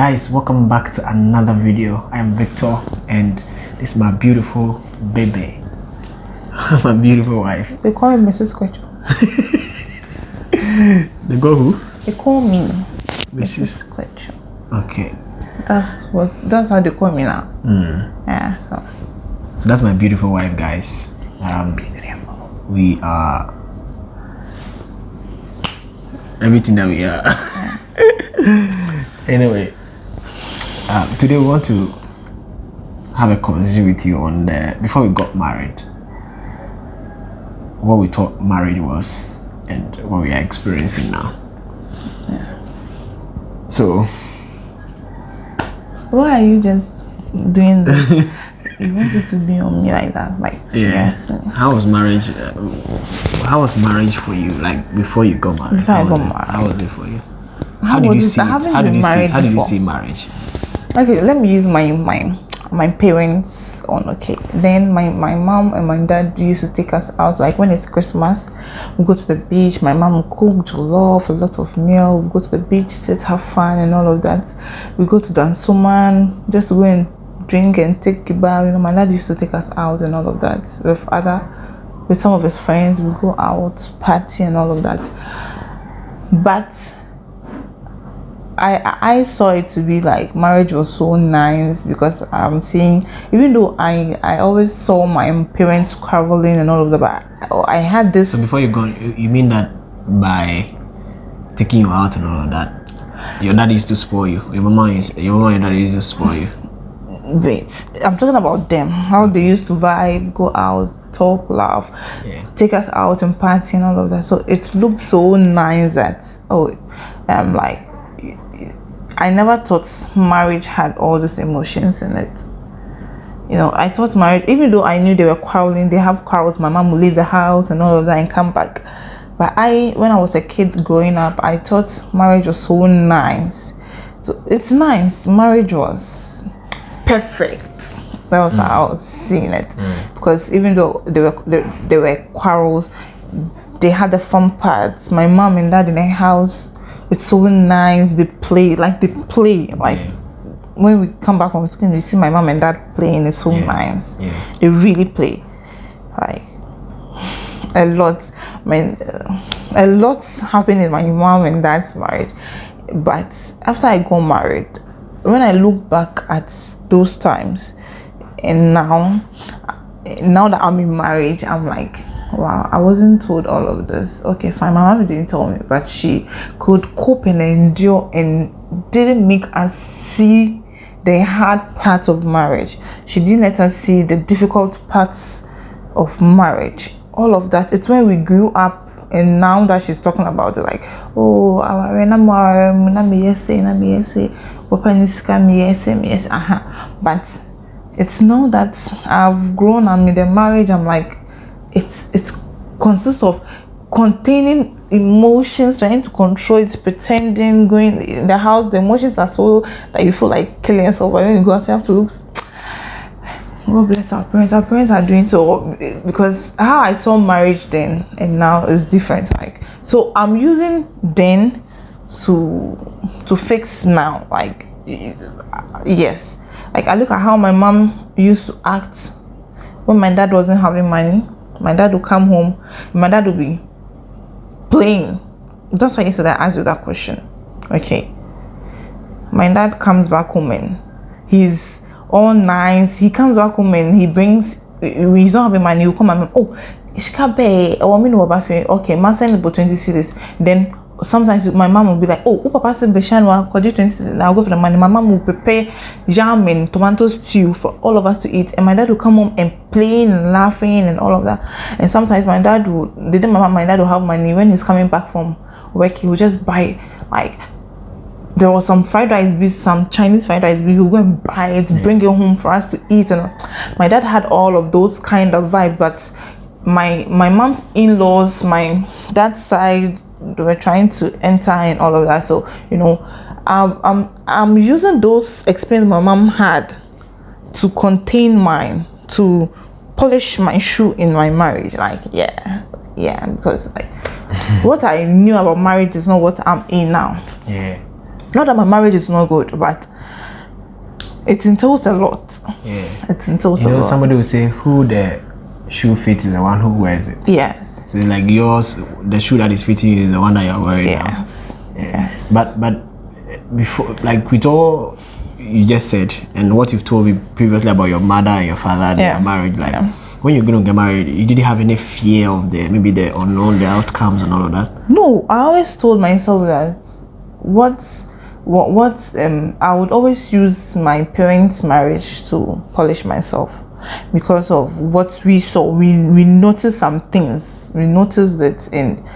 guys welcome back to another video i am victor and this is my beautiful baby my beautiful wife They call me Mrs. Quecho. the girl who They call me mrs Quecho. okay That's what. That's how they call me now. Yeah. So. so that's my beautiful wife guys um we are everything that we are anyway um, today we want to have a conversation with you on the before we got married what we thought marriage was and what we are experiencing now Yeah. so Why are you just doing this? you wanted to be on me like that, like yeah seriously. how was marriage uh, how was marriage for you like before you got married Before how was got it? married. how was it for you How did you see it how did you see how did you see marriage Okay, let me use my my my parents on. Okay, then my my mom and my dad used to take us out. Like when it's Christmas, we go to the beach. My mom would cook jollof, a lot of meal. We go to the beach, sit, have fun, and all of that. We go to Dansoman just go and drink and take a bath. You know, my dad used to take us out and all of that with other with some of his friends. We go out, party, and all of that. But I I saw it to be like marriage was so nice because I'm seeing even though I I always saw my parents quarreling and all of that, but I, I had this So before you go, you you mean that by taking you out and all of that, your dad used to spoil you. Your mama is your mama and dad used to spoil you. wait. I'm talking about them how they used to vibe, go out, talk, laugh, Yeah. take us out and party and all of that. So it looked so nice that oh, I'm like I never thought marriage had all these emotions in it. you know, I thought marriage, even though I knew they were quarreling, they have quarrels. My mom would leave the house and all of that and come back. But I, when I was a kid growing up, I thought marriage was so nice. So it's nice. Marriage was perfect. That was how I was seeing it. Mm. Mm. Because even though there were there, there were quarrels, they had the fun parts. My mom and dad in the house, it's so nice. They play like they play like Yeah. when we come back from school, we see my mom and dad playing. It's so Yeah. nice. Yeah. They really play, like a lot. My a lot happened in my mom and dad's marriage, but after I got married, when I look back at those times, and now, now that I'm in marriage, I'm like. Wow, I wasn't told all of this. Okay, fine. My mom didn't tell me, but she could cope and endure and didn't make us see the hard parts of marriage. She didn't let us see the difficult parts of marriage. All of that. It's when we grew up and now that she's talking about it, like, oh. But it's now that I've grown, I'm in the marriage, I'm like, it's it's consists of containing emotions, trying to control it, pretending, going in the house. The emotions are so that you feel like killing yourself. When you go out, you have to look. God bless our parents. Our parents are doing so because how I saw marriage then and now is different. Like so, I'm using then to to fix now. Like yes, like I look at how my mom used to act when my dad wasn't having money. My dad will come home. My dad will be playing. That's why yesterday I asked you that question. Okay. My dad comes back home and he's all nice. He comes back home and he brings he's not having money, he'll come and oh Ishkabe, oh I mean okay, man send about 20 cedis. Then sometimes my mom will be like, Oh, oh papa said Beshanwa, could you 20 cedis? I'll go for the money. My mom will prepare jam and tomato stew for all of us to eat. And my dad will come home and playing and laughing and all of that. And sometimes my dad would the day my mom, my dad will have money when he's coming back from work, he will just buy like there was some fried rice beef, some Chinese fried rice beef. We would go and buy it, bring it home for us to eat. And my dad had all of those kind of vibe, but my my mom's in-laws, my dad's side, they were trying to enter and all of that. So you know, I'm I'm, I'm using those experience my mom had to contain mine, to polish my shoe in my marriage. Like yeah, yeah, because like what I knew about marriage is not what I'm in now. Yeah. Not that my marriage is not good, but it entails a lot. Yeah. It entails You a know, lot. somebody will say, "Who the shoe fits is the one who wears it." yes. So like yours, the shoe that is fitting you is the one that you're wearing now. Yes. Yes. But but uh, before, like with all you just said, and what you've told me previously about your mother and your father, and Yeah. your marriage, like Yeah. when you're gonna get married, you didn't have any fear of the maybe the unknown, the outcomes, and all of that. No, I always told myself that what's what what um I would always use my parents' marriage to polish myself because of what we saw. We we noticed some things. We noticed it in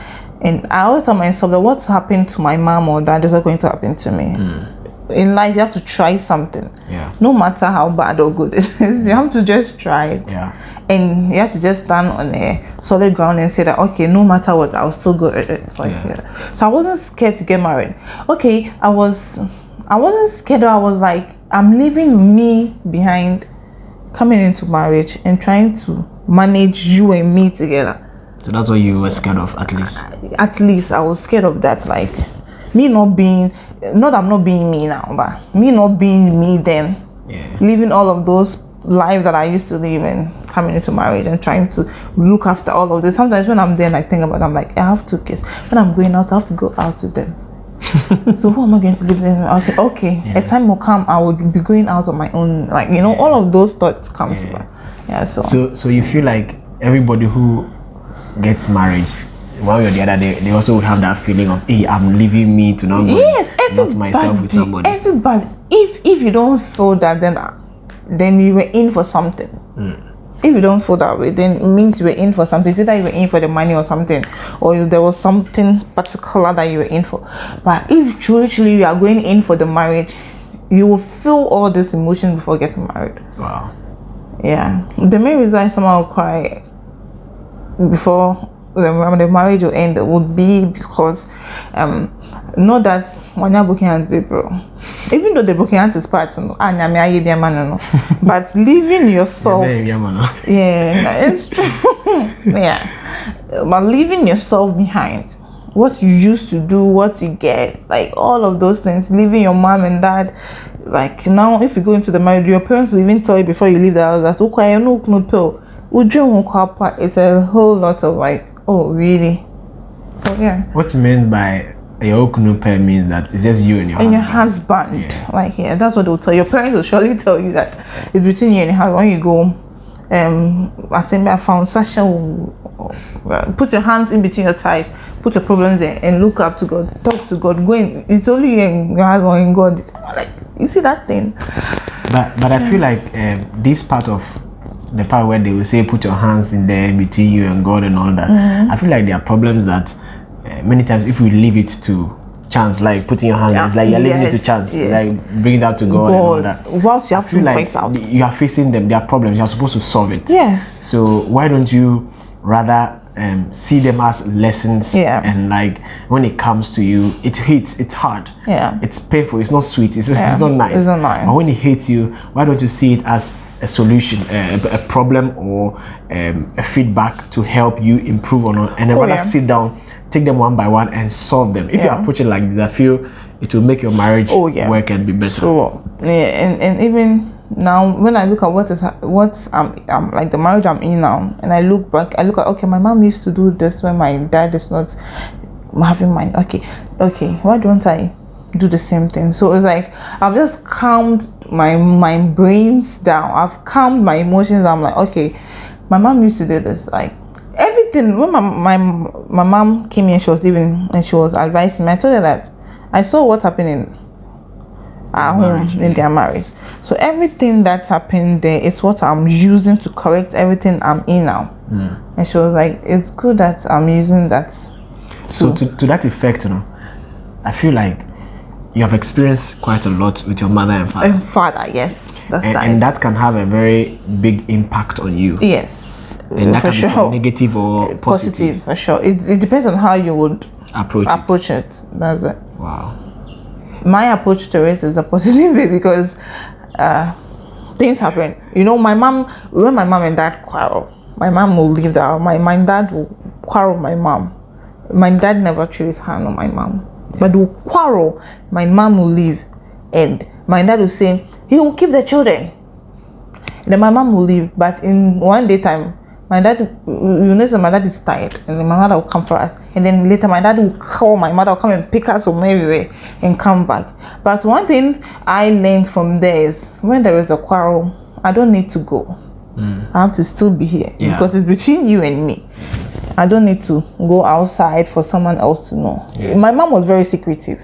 and I always tell myself that what's happened to my mom or dad is not going to happen to me. Hmm. In life, you have to try something. Yeah. No matter how bad or good it is, you have to just try it Yeah. and you have to just stand on a solid ground and say that okay no matter what i'll still go at it like Yeah. yeah. so i wasn't scared to get married okay i was i wasn't scared i was like i'm leaving me behind coming into marriage and trying to manage you and me together So that's what you were scared of, at least. at least i was scared of that like me not being not that i'm not being me now but me not being me then Yeah. living all of those lives that I used to live and coming into marriage and trying to look after all of this. Sometimes when I'm there and I think about it, I'm like, I have two kids. When I'm going out, I have to go out with them. so who am I going to live with? Okay, okay. A time will come I will be going out on my own. Like, you know, all of those thoughts comes Yeah. back. Yeah, so, So so you feel like everybody who gets married, one way or the other, they, they also would have that feeling of, hey, I'm leaving me to not yes, not everybody, myself with somebody. everybody. If if you don't feel that, then uh, then you were in for something. Hmm. If you don't feel that way, then it means you were in for something. It's either you were in for the money or something, or you, there was something particular that you were in for. But if truly, truly you are going in for the marriage, you will feel all these emotions before getting married. Wow. Yeah, the main reason someone will cry before the, the marriage will end would be because um not that when you're broken hands people even though the broken hands is part no, ah, nyame ayɛ bi ama no no, but leaving yourself yeah it's true. Yeah. But leaving yourself behind what you used to do what you get like all of those things leaving your mom and dad like now if you go into the marriage your parents will even tell you before you leave the house that okay no no pill we drink it's a whole lot of like oh really? So yeah. What you mean by a okunupe means that it's just you and your and your husband. husband. Like yeah that's what they'll tell your parents will surely tell you that it's between you and your husband. When you go um assembly I found Sasha will uh, put your hands in between your thighs put your problems there and look up to God talk to God go in. It's only you and your husband and God. Like you see that thing? But but I feel like um, this part of the part where they will say put your hands in there between you and God and all that. Mm-hmm. I feel like there are problems that uh, many times if we leave it to chance, like putting your hands, Yeah. it's like you're leaving it to chance, yes. like bring that to God, and all that. whilst you have to like face out you are facing them, There are problems. You're supposed to solve it. yes So why don't you rather um, see them as lessons? Yeah. And like when it comes to you, it hits. It's hard. Yeah. It's painful. It's not sweet. It's, Yeah. it's not nice. It's not nice. But when it hits you, why don't you see it as a solution, a, a problem, or um, a feedback to help you improve on, it, and then Oh, rather yeah. sit down, take them one by one, and solve them. If you approach it like this, I feel it will make your marriage Oh, yeah. work and be better. So yeah, and, and even now when I look at what is ha- what I'm, I'm like the marriage I'm in now, and I look back, I look at okay, my mom used to do this when my dad is not having mine. Okay, okay, why don't I do the same thing? So it's like I've just calmed my my brains down. I've calmed my emotions. I'm like okay, my mom used to do this like. Everything when my, my my mom came in, she was living and she was advising me. I told her that I saw what happened in at home in their marriage. So everything that's happened there is what I'm using to correct everything I'm in now. Hmm. And she was like, "It's good that I'm using that." So to, to that effect, you know, I feel like you have experienced quite a lot with your mother and father. And father, yes, that's and, right. and that can have a very big impact on you. yes, and that for can be sure. negative or positive, Positive, for sure. It, it depends on how you would approach. it. approach it. That's it. Wow. my approach to it is a positive way because uh, things happen. You know, my mom, when my mom and dad quarrel, my mom will leave the house. My, my dad will quarrel with my mom. My dad never his hand on my mom. But they will quarrel. My mom will leave, and my dad will say he will keep the children. And then my mom will leave, but in one day time, my dad, you know, my dad is tired, and then my mother will come for us. And then later, my dad will call my mother, will come and pick us from everywhere and come back. But one thing I learned from there is when there is a quarrel, I don't need to go. Mm. I have to still be here Yeah. because it's between you and me. I don't need to go outside for someone else to know. My mom was very secretive.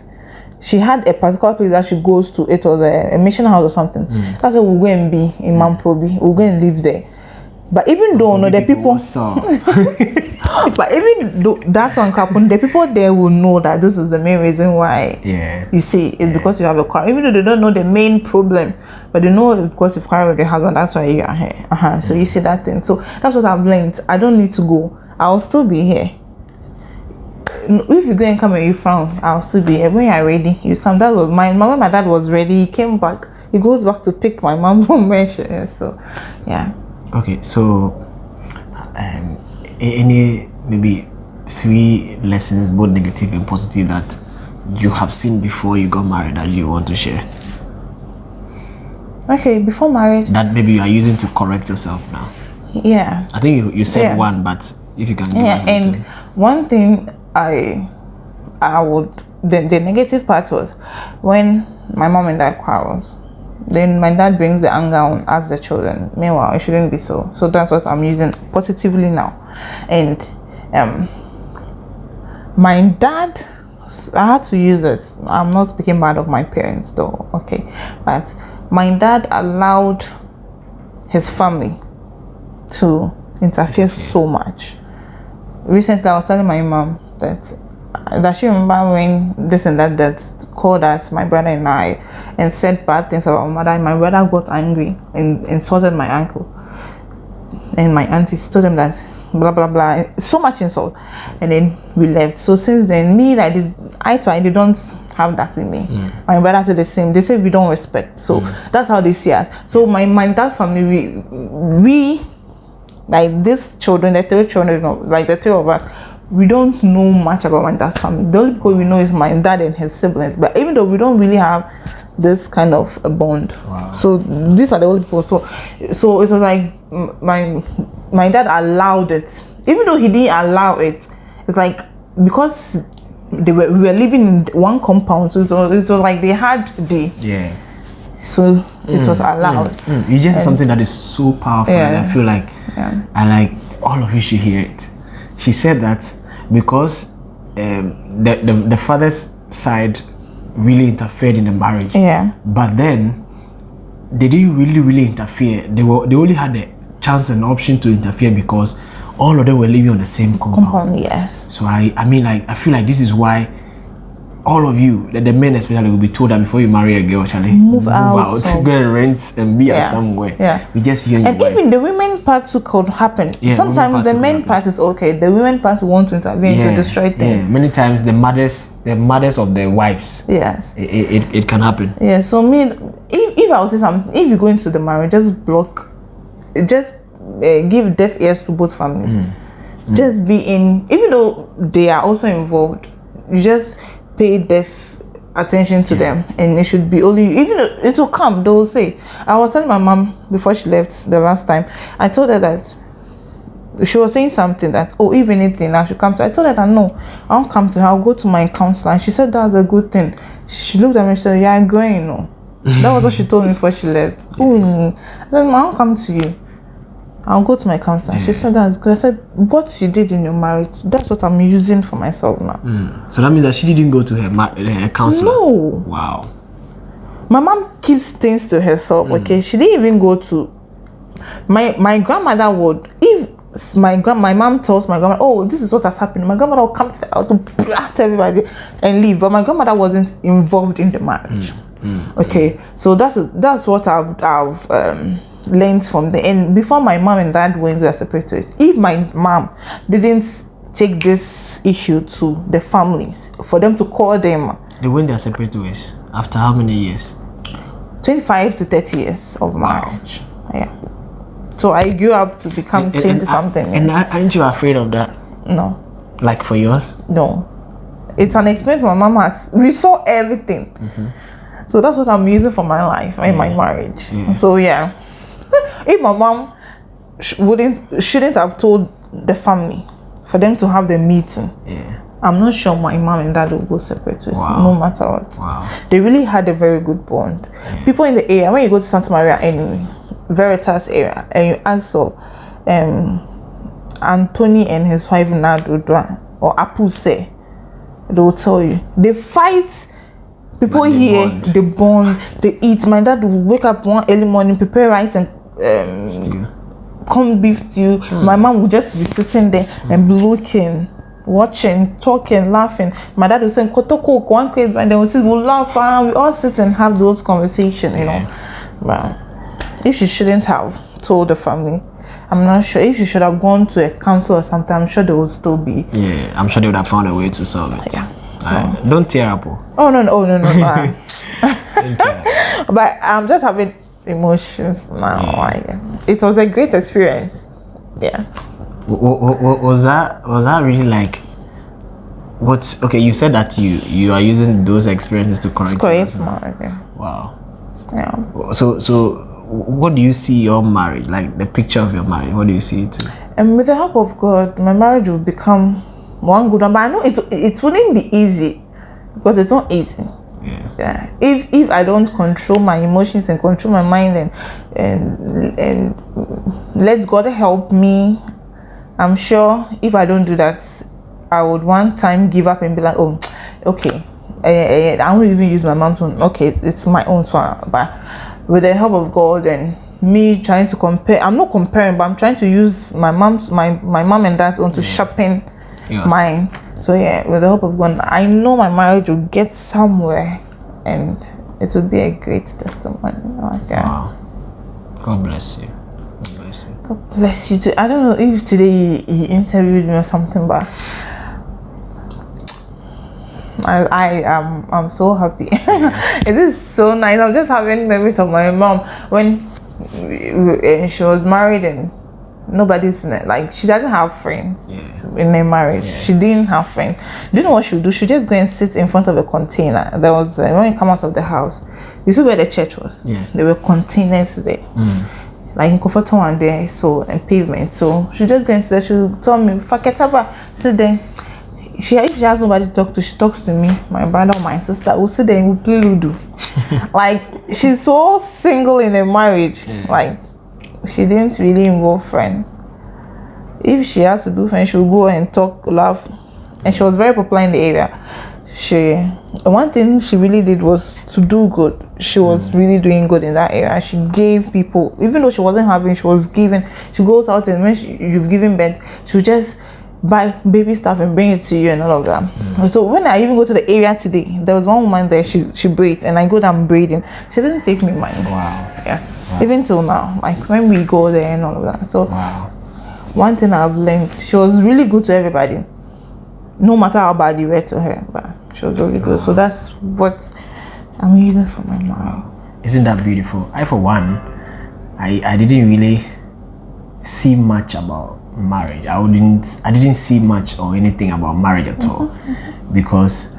She had a particular place that she goes to. It was a, a mission house or something. That's where we'll go and be in Mamprobi. We'll go and live there. But even though no, the people, but even though that one happen, the people there will know that this is the main reason why. yeah. You see, it's because you have a quarrel. Even though they don't know the main problem, but they know it's because you've quarreled with your husband. That's why you are here. Uh-huh. So you see that thing. So that's what I've learned. I don't need to go. I'll still be here. If you go and come and you frown, I'll still be here. When you're ready, you come. That was mine. When my dad was ready, he came back. He goes back to pick my mom from where she is. So, yeah. Okay, so um, any maybe three lessons, both negative and positive, that you have seen before you got married that you want to share? Okay, before marriage, That maybe you are using to correct yourself now. yeah. I think you, you said Yeah. one, but if you can yeah and one thing i i would the, the negative part was when my mom and dad quarrels then my dad brings the anger on us the children. Meanwhile it shouldn't be so. So that's what i'm using positively now. And um my dad i had to use it. I'm not speaking bad of my parents though okay. But my dad allowed his family to interfere. so much recently I was telling my mom that that she remember when this and that that called us my brother and I and said bad things about my mother and my brother got angry and insulted my uncle. And my auntie told them that blah blah blah so much insult. And then we left. So since then me like this I to eye they don't have that with me. Mm. My brother did the same. They say we don't respect. So mm. that's how they see us. So my my dad's family we we like these children, the three children, like the three of us, we don't know much about my dad's family. The only people we know is my dad and his siblings. But even though we don't really have this kind of a bond, so these are the only people. So, so it was like my my dad allowed it, even though he didn't allow it. It's like because they were we were living in one compound, so it was, it was like they had the Yeah. So it was allowed. Mm, you just said something that is so powerful. and Yeah. I feel like, Yeah. I like all of you should hear it. She said that because um, the, the the father's side really interfered in the marriage, Yeah. but then they didn't really really interfere. They were they only had the chance and option to interfere because all of them were living on the same compound. Compound, yes. So I, I mean, like, I feel like this is why all of you, the, the men especially, will be told that before you marry a girl, Charlie, Move out of- go and rent and be Yeah. somewhere. Yeah. we just hear you. And even the women part too could happen. Yeah, Sometimes the men part is okay. The women part want to intervene to destroy yeah. Many times the mothers, the mothers of the wives, Yes. it, it, it, can happen. Yeah. So me, if, if I would say something, if you go into the marriage, just block, just uh, give deaf ears to both families. Mm. Just be in, even though they are also involved, you just pay deaf attention to them. And it should be only even it will come they will say. I was telling my mom before she left the last time i told her that she was saying something that oh if anything i should come to i told her that no i won't come to her i'll go to my counselor. And she said that's a good thing. She looked at me and said yeah i'm going no. That was what she told me before she left. Oh mm. i said "Ma, i won't come to you i'll go to my counselor. She mm. said that's good i said what you did in your marriage that's what i'm using for myself now. Mm. So that means that she didn't go to her, ma- her counselor. no. Wow. my mom keeps things to herself mm. okay? She didn't even go to my my grandmother would if my grand my mom tells my grandma oh this is what has happened my grandmother will come to the house to blast everybody and leave but my grandmother wasn't involved in the marriage. Okay? So that's that's what i've i've um learned from the end before my mom and dad went their separate ways if my mom didn't take this issue to the families for them to call them They went their separate ways after how many years? 25 to 30 years of marriage. Yeah. So I grew up to become And- 20 and- something. And, aren't you afraid of that? no, Like for yours? no. it's an experience my mom has. We saw everything. Mm-hmm. So that's what I'm using for my life in my marriage. So yeah, if my mom sh- wouldn't shouldn't have told the family for them to have the meeting, Yeah. I'm not sure my mom and dad will go separate ways, Wow. no matter what. Wow. They really had a very good bond. People in the area, when you go to Santa Maria anyway, Veritas area, and you ask of um, Anthony and his wife Nadudwa or Apuse, they will tell you. They fight. People they here, bond. they bond, they eat. My dad will wake up one early morning, prepare rice and um, corned beef stew. My mom would just be sitting there and looking, watching, talking, laughing. My dad was saying, Koto cook, one and then we sit, we'll laugh, and we all sit and have those conversations, you know. But if she shouldn't have told the family, I'm not sure. If she should have gone to a council or something, I'm sure they would still be. Yeah, I'm sure they would have found a way to solve it. Yeah. Alright, Don't tear up. oh. Oh, no, no, oh, no, no, no. Up. but I'm just having emotions now. Like, it was a great experience. Yeah. W- w- w- was that was that really like what okay you said that you you are using those experiences to correct Correct, yours. man. wow Yeah. so so what do you see your marriage like the picture of your marriage what do you see it to And with the help of God, my marriage will become one good one. But I know it it wouldn't be easy because it's not easy. Yeah Yeah. If if I don't control my emotions and control my mind and and and let God help me, I'm sure if I don't do that, I would one time give up and be like, oh, okay, eh, eh, I won't even use my mom's one. Okay, it's, it's my own son. But with the help of God and me trying to compare, I'm not comparing, but I'm trying to use my mom's my my mom and dad's own to sharpen Yes. mine. So yeah, with the help of God, I know my marriage will get somewhere, and it will be a great testimony. Yeah. wow god bless you god bless you God bless you too. I don't know if today he, he interviewed me or something, but I I am I'm so happy. it is so nice. I'm just having memories of my mom when uh, she was married and nobody's in it. Like she doesn't have friends Yeah. in their marriage. She didn't have friends. Do you know what she would do? She just go and sit in front of a container. There was uh, when you come out of the house, you see where the church was. Yeah. There were containers there like in Kofoto one day, so and pavement. So she just go into there, she'll tell me, Faketaba, sit there. She if she has nobody to talk to, she talks to me, my brother or my sister. We'll sit there and we'll play Ludo. like she's so single in a marriage. Like she didn't really involve friends. If she has to do friends, she'll go and talk, laugh. And she was very popular in the area. She one thing she really did was to do good. She was mm. really doing good in that area. She gave people, even though she wasn't having, she was giving. She goes out and when she, you've given birth, she'll just buy baby stuff and bring it to you and all of that. Mm. So when I even go to the area today, there was one woman there. She she braids and I go down braiding. She didn't take me money. wow Yeah, even till now, like when we go there and all of that. So wow one thing I've learned, she was really good to everybody. No matter how bad you were to her, but she was really good. So that's what I'm using for my mom. Isn't that beautiful? I, for one, I, I didn't really see much about marriage. I wouldn't. I didn't see much or anything about marriage at all, because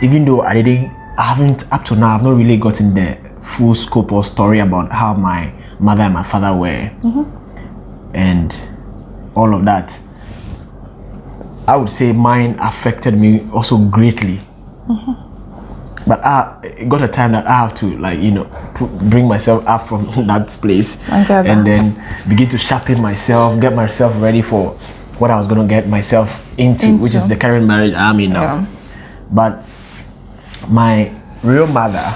even though I didn't, I haven't up to now. I've not really gotten the full scope or story about how my mother and my father were, and all of that. I would say mine affected me also greatly but I it got a time that I have to like you know put, bring myself up from that place and that. then begin to sharpen myself, get myself ready for what I was gonna get myself into, which is the current marriage I'm in now. Yeah. But my real mother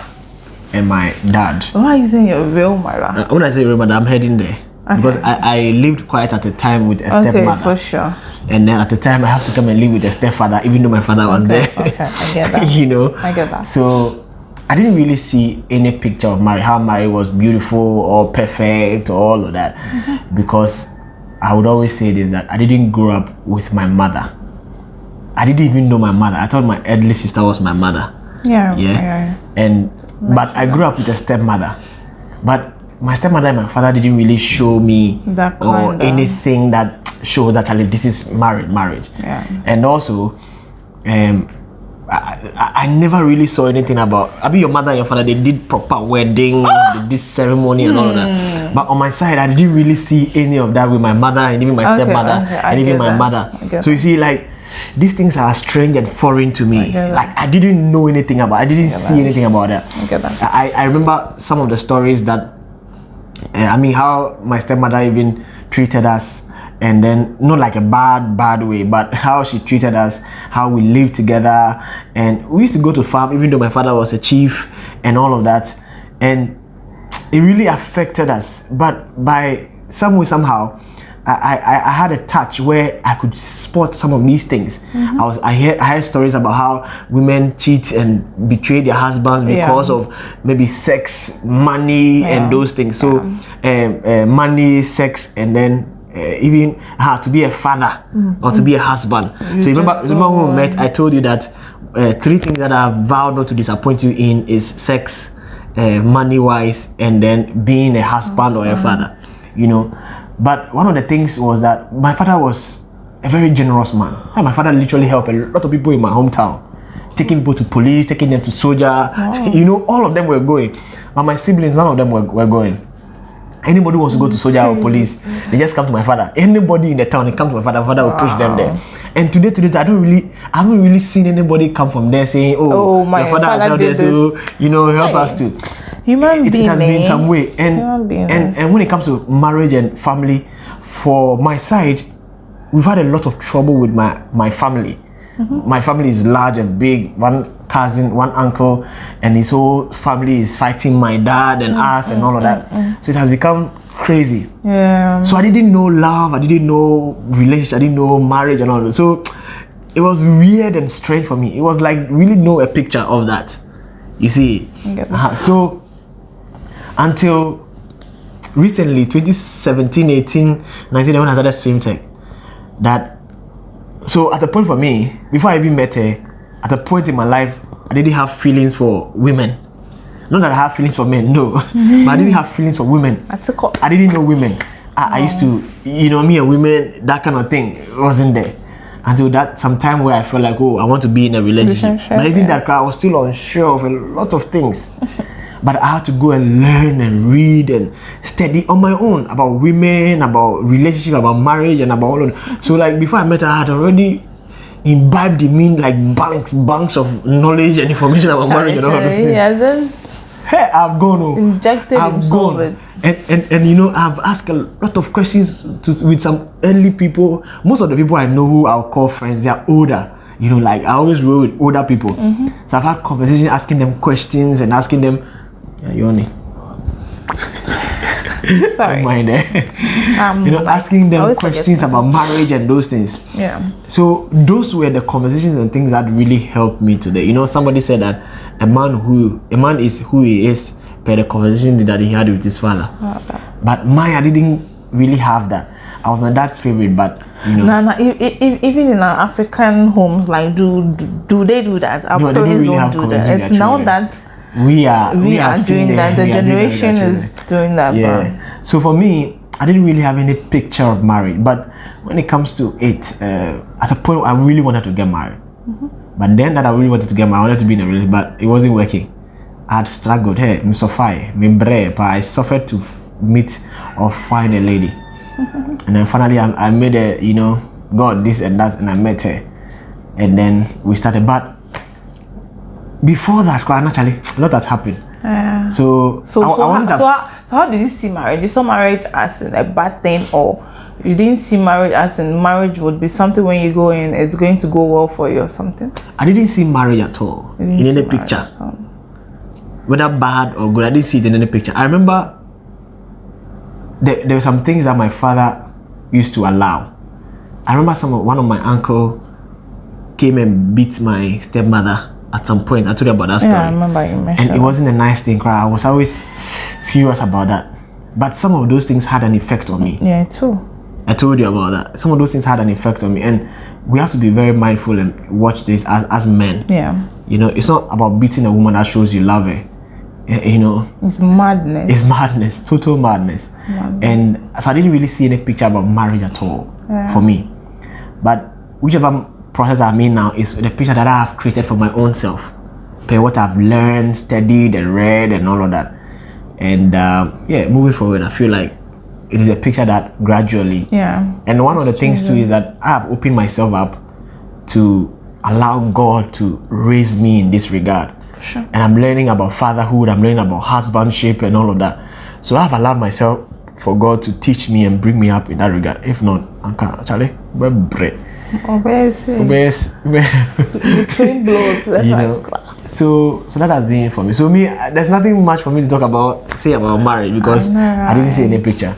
and my dad. Why are you saying your real mother? uh, When I say real mother, I'm heading there because I, I lived quite at a time with a Okay, stepmother. for sure. And then at the time, I have to come and live with a stepfather, even though my father was there. okay, I get that. you know, I get that. So I didn't really see any picture of marriage, how marriage was beautiful or perfect or all of that, Mm-hmm. because I would always say this that I didn't grow up with my mother. I didn't even know my mother. I thought my elderly sister was my mother. Yeah, Yeah. yeah. And but I grew up with a stepmother. But my stepmother and my father didn't really show me That or anything that showed that this is marriage, marriage. Yeah. And also, um, I, I, never really saw anything about. I mean, your mother and your father they did proper wedding, they did ceremony and all of that. But on my side, I didn't really see any of that with my mother and even my Okay, stepmother okay, and even my that. mother. So you see, like these things are strange and foreign to me. that. Like I didn't know anything about. I didn't see that. anything about that. I that. I, I remember some of the stories that uh, I mean how my stepmother even treated us and then not like a bad bad way but how she treated us how we lived together and we used to go to farm even though my father was a chief and all of that and it really affected us but by some way somehow I, I, I had a touch where I could spot some of these things. I was I hear I heard stories about how women cheat and betray their husbands Yeah. because of maybe sex, money, Yeah. and those things. So, um, uh, money, sex, and then uh, even uh, to be a father or to be a husband. so, remember, remember when we met, I told you that uh, three things that I vowed not to disappoint you in is sex, uh, money wise, and then being a husband or a father. You know, but one of the things was that my father was a very generous man. And my father literally helped a lot of people in my hometown taking people to police, taking them to soldier. You know, all of them were going. But my siblings, none of them were, were going. Anybody wants to go to soldier or police, they just come to my father. Anybody in the town, they come to my father. My father will push them there. And today, today, I don't really, I haven't really seen anybody come from there saying, "Oh, Oh, my your father, father is out there, so you know, help Hey. us too." Human it, being. it has been eh? some way and and and when it comes to marriage and family for my side we've had a lot of trouble with my my family Mm-hmm. my family is large and big one cousin one uncle and his whole family is fighting my dad and Mm, us and all of that so it has become crazy Yeah. so I didn't know love, I didn't know relationship, I didn't know marriage and all that. So it was weird and strange for me. It was like really know a picture of that. You see. That. Uh-huh. So until recently, 2017, 18, 19, when I started swim tech, that so at the point for me, before I even met her, at a point in my life, I didn't have feelings for women. Not that I have feelings for men, no. but I didn't have feelings for women. I took up. I didn't know women. I, I used to, you know, me and women, that kind of thing wasn't there. Until that some time where I felt like, oh, I want to be in a relationship. Relationship, but even yeah. that, I was still unsure of a lot of things. but I had to go and learn and read and study on my own about women, about relationship, about marriage, and about all of that. So, like before I met her, I had already imbibed in me like banks, banks of knowledge and information about marriage and all of things. Yeah, just Hey, I've gone. oh. Injected I've gone. with- And, and and you know, I've asked a lot of questions to with some early people. Most of the people I know who I'll call friends, they are older. You know, like I always roll with older people. Mm-hmm. So I've had conversations asking them questions and asking them, yeah, you only sorry. mind eh? Um, you know, asking them questions about marriage and those things. Yeah. So those were the conversations and things that really helped me today. You know, somebody said that a man who a man is who he is per the conversation that he had with his father. But mine, I didn't really have that. I was my dad's favorite, but you know, No, no, e- e- e- even in our African homes, like, do do, do they do that? Our No, they don't really don't have do that. It's now that we are we, are doing that. The we are doing that our generation is doing that. yeah. So for me, I didn't really have any picture of marriage, but when it comes to it, uh, at a point I really wanted to get married. But then that I really wanted to get married, I wanted to be in a relationship, but it wasn't working. I had struggled. Hey, me suffer, me bre, but I suffered to f- meet or find a lady. and then finally, I, I made a, you know, God this and that, and I met her. And then we started. But before that, quite naturally, a lot has happened. Yeah. So, So, I, so, I how, so, how, so how did you see marriage? Did You saw marriage as a bad thing, or you didn't see marriage as in marriage would be something when you go in, it's going to go well for you or something? I didn't see marriage at all in any picture, whether bad or good. I didn't see it in any picture. I remember there, there were some things that my father used to allow. I remember some one of my uncle came and beat my stepmother at some point. I told you about that story. Yeah, I remember you mentioned. and it wasn't a nice thing. Cry. I was always furious about that. But some of those things had an effect on me. yeah, too. I told you about that. Some of those things had an effect on me, and we have to be very mindful and watch this as, as men. Yeah, You know, it's not about beating a woman that shows you love her. Eh, You know, it's madness. it's madness, total madness. And so I didn't really see any picture about marriage at all for me. But whichever process I'm in now is the picture that I have created for my own self, okay, what I've learned, studied, and read, and all of that. And um, yeah, moving forward, I feel like it is a picture that gradually Yeah. and one of the things too is that I have opened myself up to allow God to raise me in this regard. Sure. And I'm learning about fatherhood, I'm learning about husbandship and all of that. So I've allowed myself for God to teach me and bring me up in that regard. If not, I can't. Charlie, we're bread. Oh, where is it? Where's- where- Train blows you know. right. so so that has been it for me. So me there's nothing much for me to talk about say about marriage because i didn't see any picture.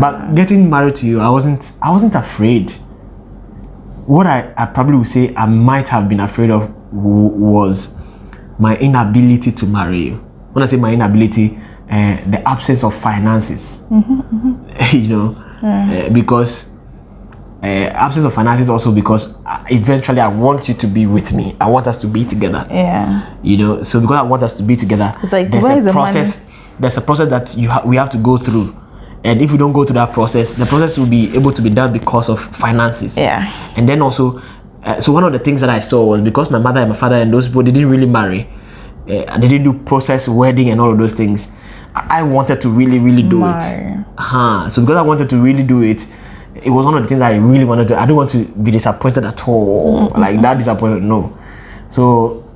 But getting married to you i wasn't i wasn't afraid. What i, I probably would say i might have been afraid of w- was my inability to marry you. When i say my inability uh, the absence of finances. You know? Uh, because absence of finances also because uh, eventually I want you to be with me. I want us to be together. Yeah. You know, so because I want us to be together, It's like, there's a is the process. There's a process that you ha- we have to go through, and if we don't go through that process, the process will be able to be done because of finances. Yeah. And then also, uh, so one of the things that I saw was because my mother and my father and those people they didn't really marry, uh, and they didn't do process wedding and all of those things. I I wanted to really, really do Marry. it. Uh-huh. So because I wanted to really do it, it was one of the things I really wanted to. I don't want to be disappointed at all. Mm. Like that disappointed. No. So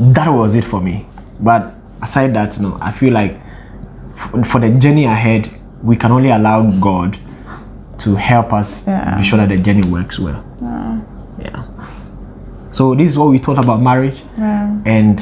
that was it for me. But aside that, no, I feel like f- for the journey ahead, we can only allow God to help us Yeah. be sure that the journey works well. Yeah. So this is what we thought about marriage Yeah. and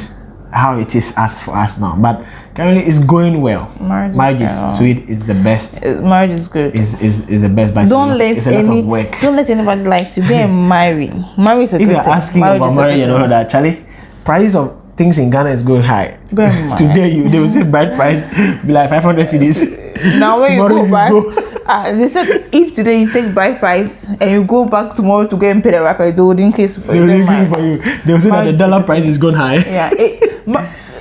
how it is as for us now. But currently, it's going well. Marriage is marriage is sweet. It's the best. Marriage is good. Is is is the best. But don't let it's a lot of work. don't let anybody like to be and marry. Marry is a If good you're thing. asking marriage about marriage and all that, Charlie, price of things in Ghana is going high. Go and marry. Today you they will say bride price be like 500 cedis. Now when you go you back, go- uh, they said if today you take bride price and you go back tomorrow to go and pay the rapper, they would increase for They you. will mind. for you. They will say that the dollar price is going high. Yeah, it,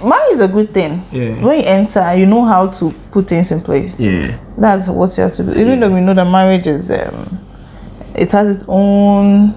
marriage is a good thing. Yeah. When you enter, you know how to put things in place. Yeah. That's what you have to do. Even though we know that marriage is, um, it has its own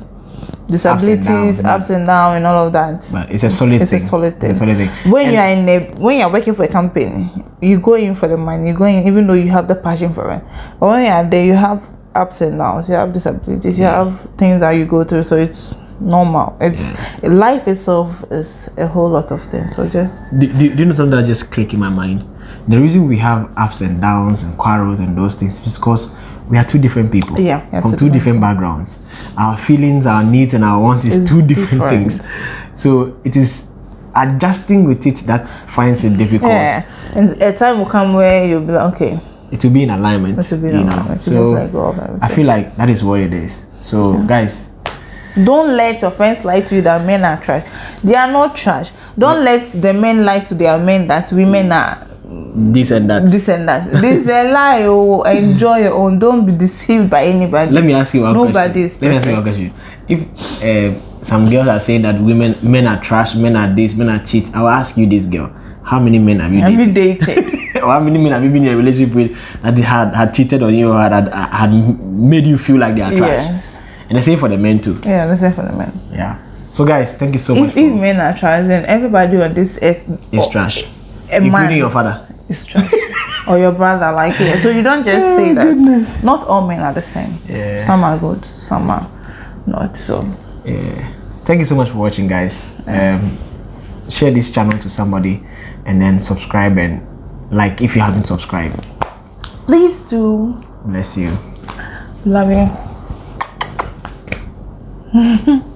disabilities, ups and downs, and all of that. But it's a solid It's thing. a solid thing. It's a solid thing. When And- you are in a when you are working for a company, you go in for the money. You go in even though you have the passion for it. But when you are there, you have ups and downs. You have disabilities. You have things that you go through. So it's normal. It's life itself is a whole lot of things. So just do, do, do you know something that just click in my mind? The reason we have ups and downs and quarrels and those things is because we are two different people. Yeah, yeah, from two two different backgrounds. Our feelings, our needs, and our wants is It's two different, different. things. So it is adjusting with it that finds it difficult. yeah. And a time will come where you'll be like, okay, It will be in alignment. this will be you the know. So like I feel like that is what it is. So guys, Don't let your friends lie to you that men are trash. They are not trash. Don't let the men lie to their men that women are this and that. this and that. This is a lie. Oh, enjoy your own. Don't be deceived by anybody. Let me ask you one Nobody question. Let me ask you one question. If uh, some girls are saying that women, men are trash, men are this, men are cheat, I will ask you, this girl, how many men have you dated? Every dated. or how many men have you been in a relationship with that they had had cheated on you or had had made you feel like they are trash? yes. And the same for the men too. Yeah, the same for the men. Yeah. So guys, thank you so much. If, if For, men are trash, then everybody on this earth it's oh, trash, including man your father. is trash. or your brother, like it. So you don't just say that. Not all men are the same. Yeah. Some are good, some are not. So Yeah. Thank you so much for watching, guys. Um, share this channel to somebody, and then subscribe and like if you haven't subscribed. please do. Bless you. Love you. Mm-hmm.